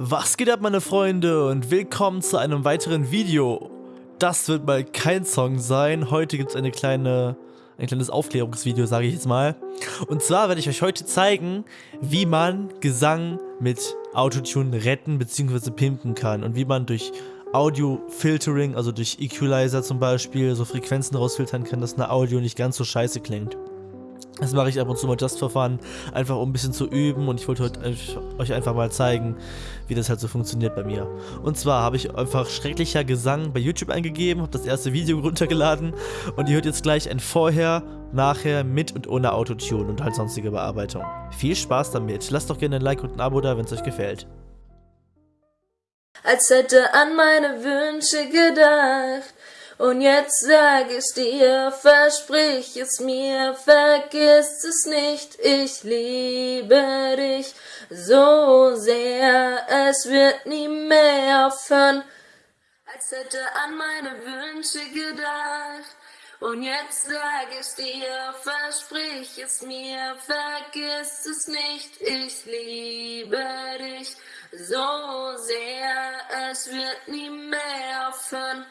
Was geht ab meine Freunde und willkommen zu einem weiteren Video. Das wird mal kein Song sein, heute gibt es eine kleine, ein kleines Aufklärungsvideo, sage ich jetzt mal. Und zwar werde ich euch heute zeigen, wie man Gesang mit Autotune retten bzw. pimpen kann und wie man durch Audio-Filtering, also durch Equalizer zum Beispiel, so Frequenzen rausfiltern kann, dass eine Audio nicht ganz so scheiße klingt. Das mache ich ab und zu mal just for fun, einfach um ein bisschen zu üben und ich wollte heute euch einfach mal zeigen, wie das halt so funktioniert bei mir. Und zwar habe ich einfach schrecklicher Gesang bei YouTube eingegeben, habe das erste Video runtergeladen und ihr hört jetzt gleich ein Vorher, Nachher mit und ohne Autotune und halt sonstige Bearbeitung. Viel Spaß damit, lasst doch gerne ein Like und ein Abo da, wenn es euch gefällt. Als hätte an meine Wünsche gedacht und jetzt sag ich dir, versprich es mir, vergiss es nicht, ich liebe dich so sehr, es wird nie mehr aufhören, als hätte an meine Wünsche gedacht. Und jetzt sag ich dir, versprich es mir, vergiss es nicht, ich liebe dich so sehr, es wird nie mehr aufhören.